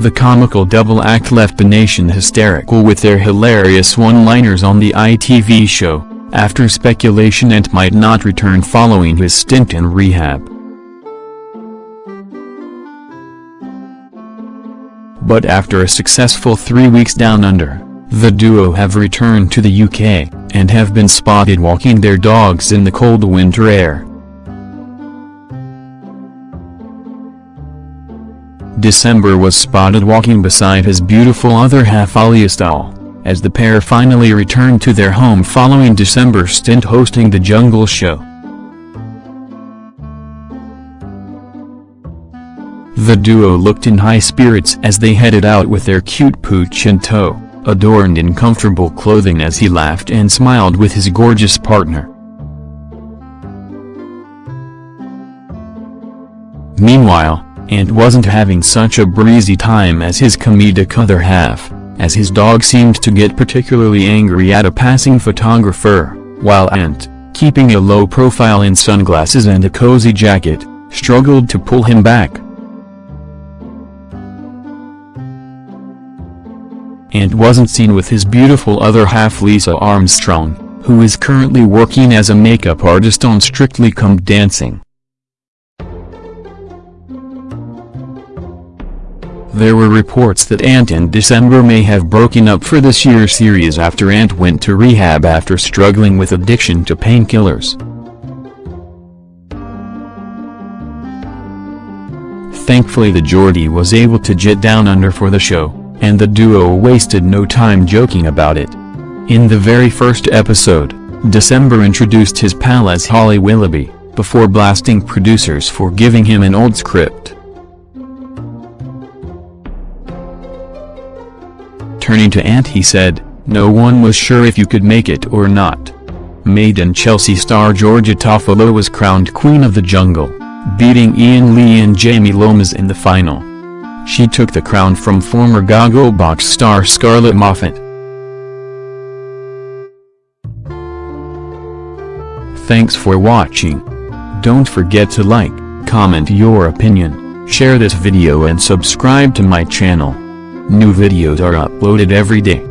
The comical double act left the nation hysterical with their hilarious one-liners on the ITV show, after speculation Ant might not return following his stint in rehab. But after a successful three weeks down under, the duo have returned to the UK, and have been spotted walking their dogs in the cold winter air. December was spotted walking beside his beautiful other half Ali Astall, as the pair finally returned to their home following December's stint hosting the Jungle Show. The duo looked in high spirits as they headed out with their cute pooch in tow, adorned in comfortable clothing as he laughed and smiled with his gorgeous partner. Meanwhile, Ant wasn't having such a breezy time as his comedic other half, as his dog seemed to get particularly angry at a passing photographer, while Ant, keeping a low profile in sunglasses and a cozy jacket, struggled to pull him back. Ant wasn't seen with his beautiful other half Lisa Armstrong, who is currently working as a makeup artist on Strictly Come Dancing. There were reports that Ant and December may have broken up for this year's series after Ant went to rehab after struggling with addiction to painkillers. Thankfully the Geordie was able to jet down under for the show, and the duo wasted no time joking about it. In the very first episode, December introduced his pal as Holly Willoughby, before blasting producers for giving him an old script. Turning to Ant he said, no one was sure if you could make it or not. Made in Chelsea star Georgia Toffolo was crowned Queen of the Jungle, beating Iain Lee and Jamie Lomas in the final. She took the crown from former Gogglebox star Scarlett Moffat. Thanks for watching. Don't forget to like, comment your opinion, share this video and subscribe to my channel. New videos are uploaded every day.